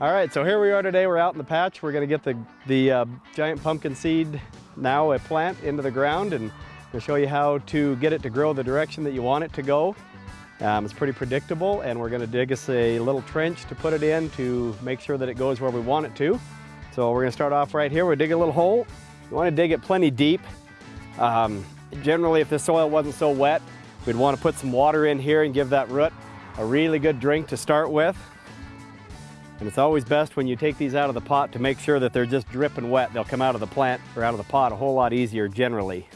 All right, so here we are today. We're out in the patch. We're gonna get the, the uh, giant pumpkin seed, now a plant, into the ground and we'll show you how to get it to grow the direction that you want it to go. Um, it's pretty predictable and we're gonna dig us a little trench to put it in to make sure that it goes where we want it to. So we're gonna start off right here. We're dig a little hole. You wanna dig it plenty deep. Um, generally, if the soil wasn't so wet, we'd wanna put some water in here and give that root a really good drink to start with. And it's always best when you take these out of the pot to make sure that they're just dripping wet. They'll come out of the plant or out of the pot a whole lot easier generally.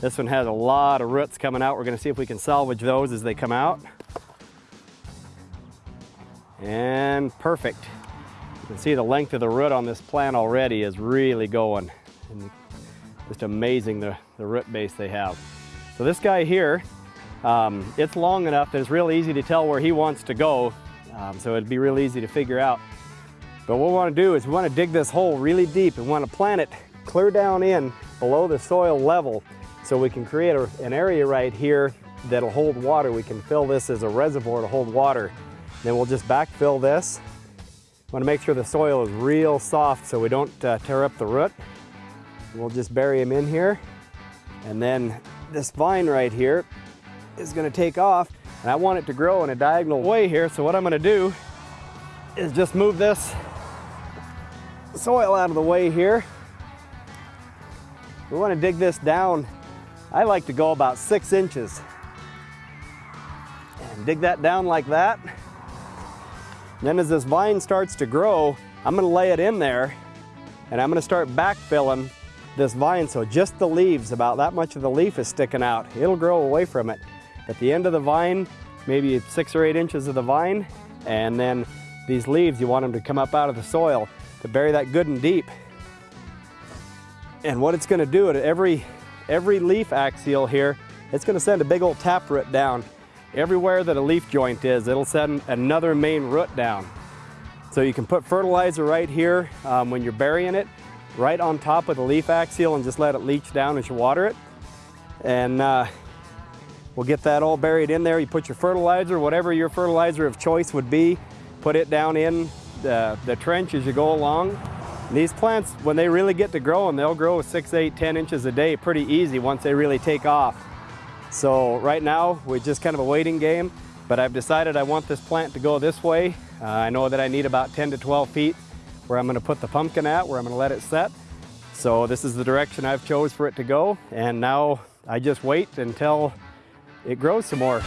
This one has a lot of roots coming out. We're gonna see if we can salvage those as they come out. And perfect. You can see the length of the root on this plant already is really going. And just amazing the, the root base they have. So this guy here, um, it's long enough that it's real easy to tell where he wants to go um, so it'd be real easy to figure out. But what we want to do is we want to dig this hole really deep and want to plant it clear down in below the soil level so we can create a, an area right here that'll hold water. We can fill this as a reservoir to hold water. Then we'll just backfill this. Want to make sure the soil is real soft so we don't uh, tear up the root. We'll just bury him in here. And then this vine right here is going to take off and I want it to grow in a diagonal way here, so what I'm gonna do is just move this soil out of the way here. We wanna dig this down. I like to go about six inches. And dig that down like that. And then as this vine starts to grow, I'm gonna lay it in there and I'm gonna start backfilling this vine so just the leaves, about that much of the leaf is sticking out. It'll grow away from it. At the end of the vine, maybe six or eight inches of the vine, and then these leaves, you want them to come up out of the soil to bury that good and deep. And what it's gonna do at every, every leaf axial here, it's gonna send a big old taproot down. Everywhere that a leaf joint is, it'll send another main root down. So you can put fertilizer right here um, when you're burying it, right on top of the leaf axial and just let it leach down as you water it. And uh, We'll get that all buried in there. You put your fertilizer, whatever your fertilizer of choice would be, put it down in the, the trench as you go along. And these plants, when they really get to growing, they'll grow six, eight, 10 inches a day pretty easy once they really take off. So right now, we're just kind of a waiting game, but I've decided I want this plant to go this way. Uh, I know that I need about 10 to 12 feet where I'm gonna put the pumpkin at, where I'm gonna let it set. So this is the direction I've chose for it to go. And now I just wait until it grows some more.